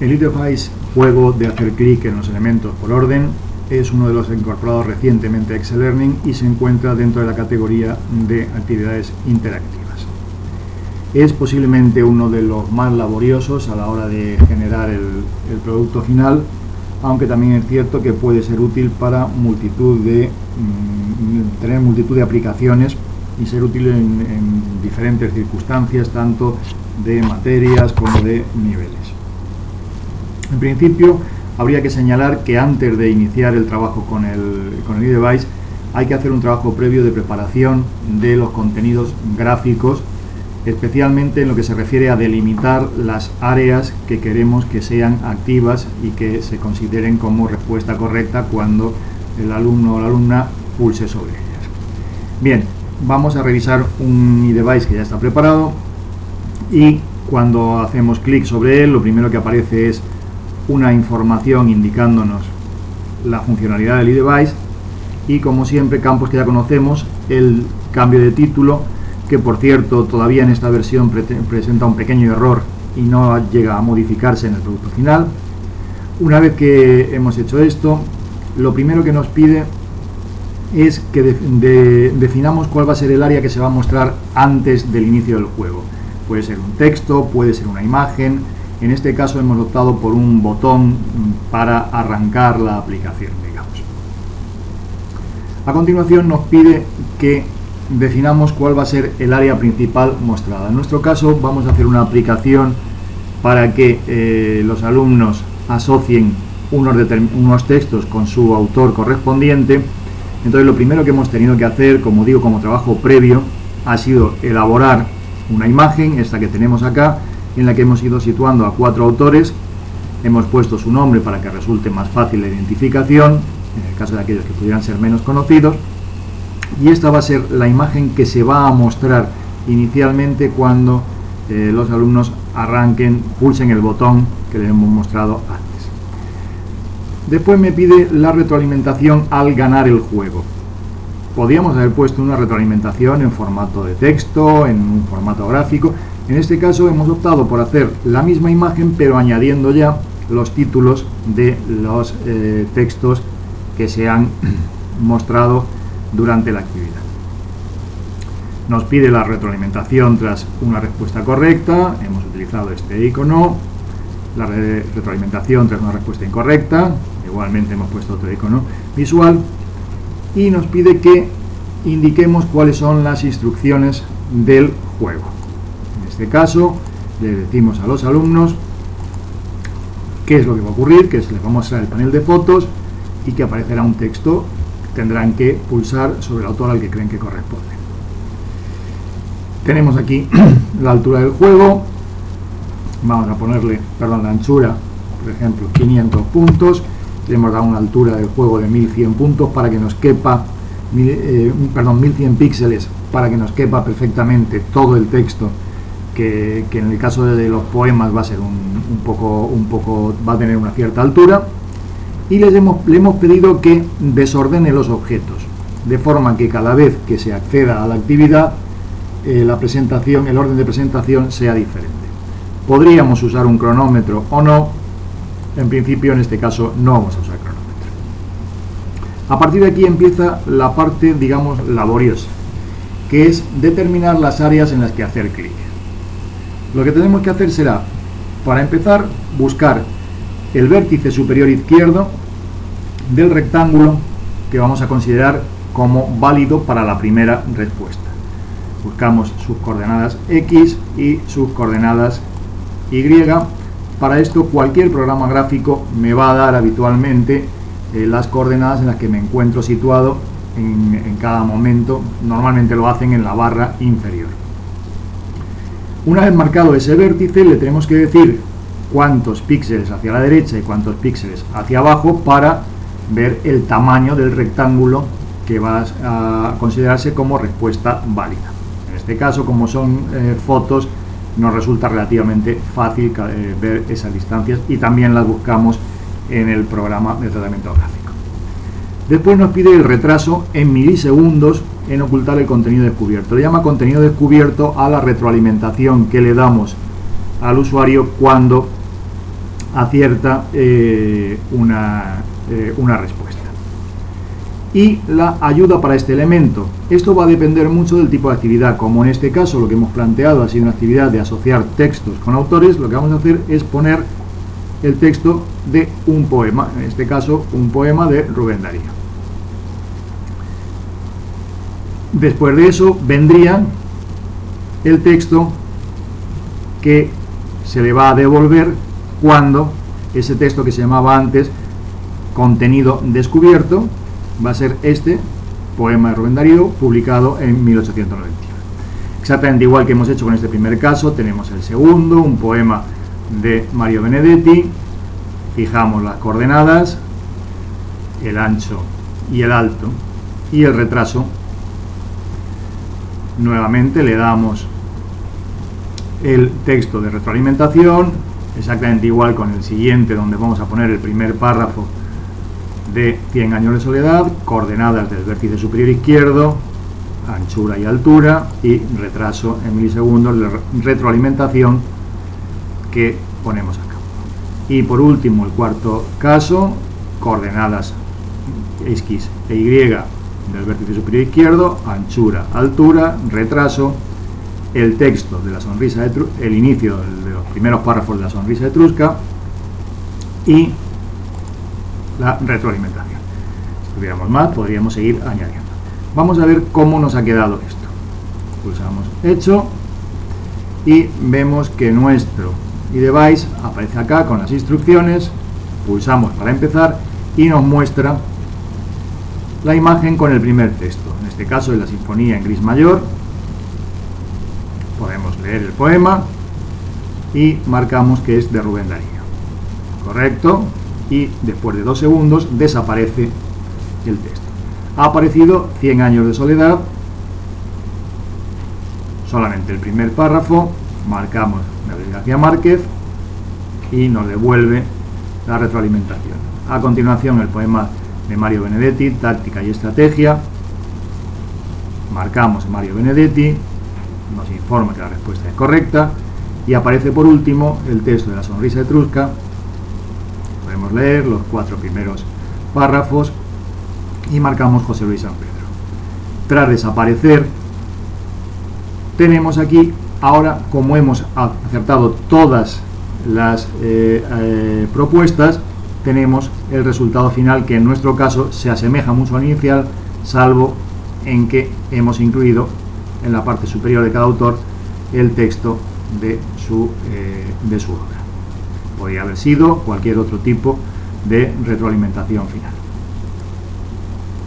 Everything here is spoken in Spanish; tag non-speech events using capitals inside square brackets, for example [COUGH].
El interface juego de hacer clic en los elementos por orden es uno de los incorporados recientemente a Excel Learning y se encuentra dentro de la categoría de actividades interactivas. Es posiblemente uno de los más laboriosos a la hora de generar el, producto final, aunque también es cierto que puede ser útil para multitud de mm, tener multitud de aplicaciones y ser útil en diferentes circunstancias, tanto de materias como de niveles. En principio, habría que señalar que antes de iniciar el trabajo con el, con el eDevice hay que hacer un trabajo previo de preparación de los contenidos gráficos, especialmente en lo que se refiere a delimitar las áreas que queremos que sean activas y que se consideren como respuesta correcta cuando el alumno o la alumna pulse sobre ellas. Bien, vamos a revisar un eDevice que ya está preparado y cuando hacemos clic sobre él lo primero que aparece es una información indicándonos la funcionalidad del eDevice y como siempre campos que ya conocemos, el cambio de título que por cierto todavía en esta versión presenta un pequeño error y no llega a modificarse en el producto final. Una vez que hemos hecho esto, lo primero que nos pide es que de, de, definamos cuál va a ser el área que se va a mostrar antes del inicio del juego. Puede ser un texto, puede ser una imagen, en este caso hemos optado por un botón para arrancar la aplicación, digamos. A continuación nos pide que definamos cuál va a ser el área principal mostrada. En nuestro caso vamos a hacer una aplicación para que eh, los alumnos asocien unos, unos textos con su autor correspondiente. Entonces lo primero que hemos tenido que hacer, como digo, como trabajo previo, ha sido elaborar una imagen, esta que tenemos acá, en la que hemos ido situando a cuatro autores, hemos puesto su nombre para que resulte más fácil la identificación, en el caso de aquellos que pudieran ser menos conocidos, y esta va a ser la imagen que se va a mostrar inicialmente cuando eh, los alumnos arranquen, pulsen el botón que les hemos mostrado antes. Después me pide la retroalimentación al ganar el juego. Podríamos haber puesto una retroalimentación en formato de texto, en un formato gráfico, en este caso hemos optado por hacer la misma imagen pero añadiendo ya los títulos de los eh, textos que se han [CLEARS THROAT] mostrado durante la actividad. Nos pide la retroalimentación tras una respuesta correcta, hemos utilizado este icono, la retroalimentación tras una respuesta incorrecta, igualmente hemos puesto otro icono visual, y nos pide que indiquemos cuáles son las instrucciones del juego este caso le decimos a los alumnos qué es lo que va a ocurrir, que se les va a mostrar el panel de fotos y que aparecerá un texto tendrán que pulsar sobre el autor al que creen que corresponde. Tenemos aquí [CLEARS THROAT] la altura del juego, vamos a ponerle, perdón, la anchura, por ejemplo, 500 puntos, le hemos dado una altura del juego de 1100 puntos para que nos quepa, eh, perdón, 1100 píxeles para que nos quepa perfectamente todo el texto que, en el caso de los poemas va a ser un, poco, un poco, va a tener una cierta altura, y les hemos, le hemos pedido que desordene los objetos, de forma que cada vez que se acceda a la actividad, eh, la presentación, el orden de presentación sea diferente. Podríamos usar un cronómetro o no, en principio en este caso no vamos a usar cronómetro. A partir de aquí empieza la parte, digamos, laboriosa, que es determinar las áreas en las que hacer clic. Lo que tenemos que hacer será, para empezar, buscar el vértice superior izquierdo del rectángulo que vamos a considerar como válido para la primera respuesta. Buscamos sus coordenadas X y sus coordenadas Y. Para esto cualquier programa gráfico me va a dar habitualmente eh, las coordenadas en las que me encuentro situado en, en cada momento. Normalmente lo hacen en la barra inferior. Una vez marcado ese vértice le tenemos que decir cuántos píxeles hacia la derecha y cuántos píxeles hacia abajo para ver el tamaño del rectángulo que va a considerarse como respuesta válida. En este caso, como son eh, fotos, nos resulta relativamente fácil eh, ver esas distancias y también las buscamos en el programa de tratamiento gráfico. Después nos pide el retraso en milisegundos en ocultar el contenido descubierto. Le llama contenido descubierto a la retroalimentación que le damos al usuario cuando acierta eh, una, eh, una respuesta. Y la ayuda para este elemento. Esto va a depender mucho del tipo de actividad. Como en este caso lo que hemos planteado ha sido una actividad de asociar textos con autores, lo que vamos a hacer es poner el texto de un poema, en este caso un poema de Rubén Darío. Después de eso vendría el texto que se le va a devolver cuando ese texto que se llamaba antes contenido descubierto va a ser este poema de Rubén Darío publicado en 1891. Exactamente igual que hemos hecho con este primer caso, tenemos el segundo, un poema de Mario Benedetti, fijamos las coordenadas, el ancho y el alto y el retraso. Nuevamente le damos el texto de retroalimentación, exactamente igual con el siguiente donde vamos a poner el primer párrafo de 100 años de soledad, coordenadas del vértice superior izquierdo, anchura y altura y retraso en milisegundos de retroalimentación que ponemos acá. Y por último, el cuarto caso, coordenadas X e Y del vértice superior izquierdo, anchura, altura, retraso, el texto de la sonrisa de el inicio de los primeros párrafos de la sonrisa etrusca y la retroalimentación. Si tuviéramos más, podríamos seguir añadiendo. Vamos a ver cómo nos ha quedado esto. Pulsamos hecho y vemos que nuestro device aparece acá con las instrucciones, pulsamos para empezar y nos muestra la imagen con el primer texto, en este caso es la sinfonía en gris mayor, podemos leer el poema y marcamos que es de Rubén Darío, correcto, y después de dos segundos desaparece el texto. Ha aparecido 100 años de soledad, solamente el primer párrafo, marcamos Gabriel García Márquez y nos devuelve la retroalimentación. A continuación el poema Mario Benedetti, Táctica y Estrategia. Marcamos Mario Benedetti, nos informa que la respuesta es correcta y aparece por último el texto de la sonrisa etrusca. Podemos leer los cuatro primeros párrafos y marcamos José Luis San Pedro. Tras desaparecer, tenemos aquí Ahora, como hemos acertado todas las eh, eh, propuestas, tenemos el resultado final que en nuestro caso se asemeja mucho al inicial, salvo en que hemos incluido en la parte superior de cada autor el texto de su, eh, de su obra. Podría haber sido cualquier otro tipo de retroalimentación final.